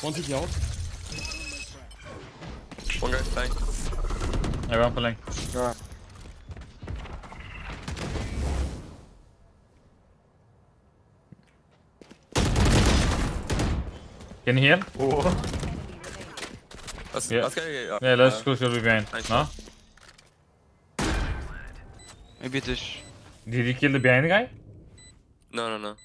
One TP out. One guy dying. Everyone pulling. Go. Can you heal? Let's, uh, Yeah. let's uh, go. Yeah, let's go should be behind. nice. No? Maybe this. Did he kill the behind guy? No, no, no.